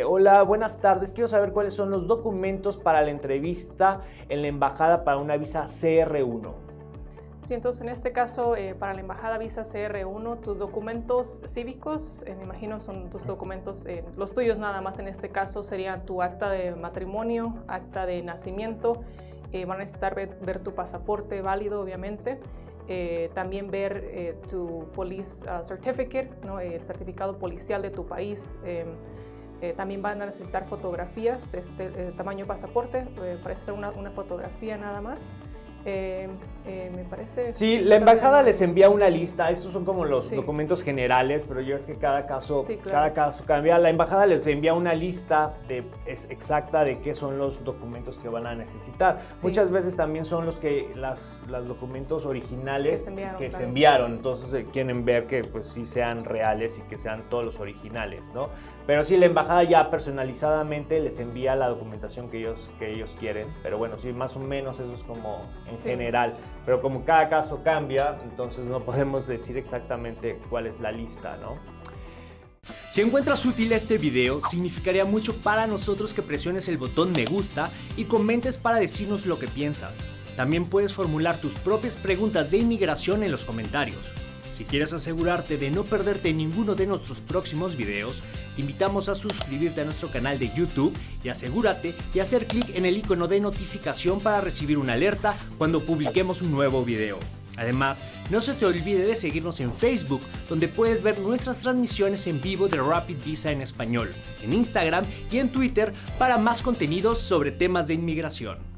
Hola, buenas tardes. Quiero saber cuáles son los documentos para la entrevista en la embajada para una visa CR1. Sí, entonces en este caso, eh, para la embajada visa CR1, tus documentos cívicos, eh, me imagino son tus documentos, eh, los tuyos nada más en este caso serían tu acta de matrimonio, acta de nacimiento, van a necesitar ver, tu pasaporte válido, obviamente, también ver tu police uh, certificate, el certificado policial de tu país, em, también van a necesitar fotografías, este, tamaño pasaporte, parece ser una, una, fotografía nada más. Eh, eh, me parece... Sí, la embajada les envía una lista, estos son como los documentos generales, pero yo es que cada caso, cada caso cambia. La embajada les envía una lista de, es exacta de qué son los documentos que van a necesitar. Muchas veces también son los que las, los documentos originales que se enviaron, entonces eh, quieren ver que pues sí sean reales y que sean todos los originales, ¿no? Pero sí, la embajada ya personalizadamente les envía la documentación que ellos, que ellos quieren, pero bueno, sí, más o menos eso es como en general. Pero como cada caso cambia, entonces no podemos decir exactamente cuál es la lista, ¿no? Si encuentras útil este video, significaría mucho para nosotros que presiones el botón me gusta y comentes para decirnos lo que piensas. También puedes formular tus propias preguntas de inmigración en los comentarios. Si quieres asegurarte de no perderte ninguno de nuestros próximos videos, te invitamos a suscribirte a nuestro canal de YouTube y asegúrate de hacer clic en el icono de notificación para recibir una alerta cuando publiquemos un nuevo video. Además, no se te olvide de seguirnos en Facebook, donde puedes ver nuestras transmisiones en vivo de Rapid Visa en español, en Instagram y en Twitter para más contenidos sobre temas de inmigración.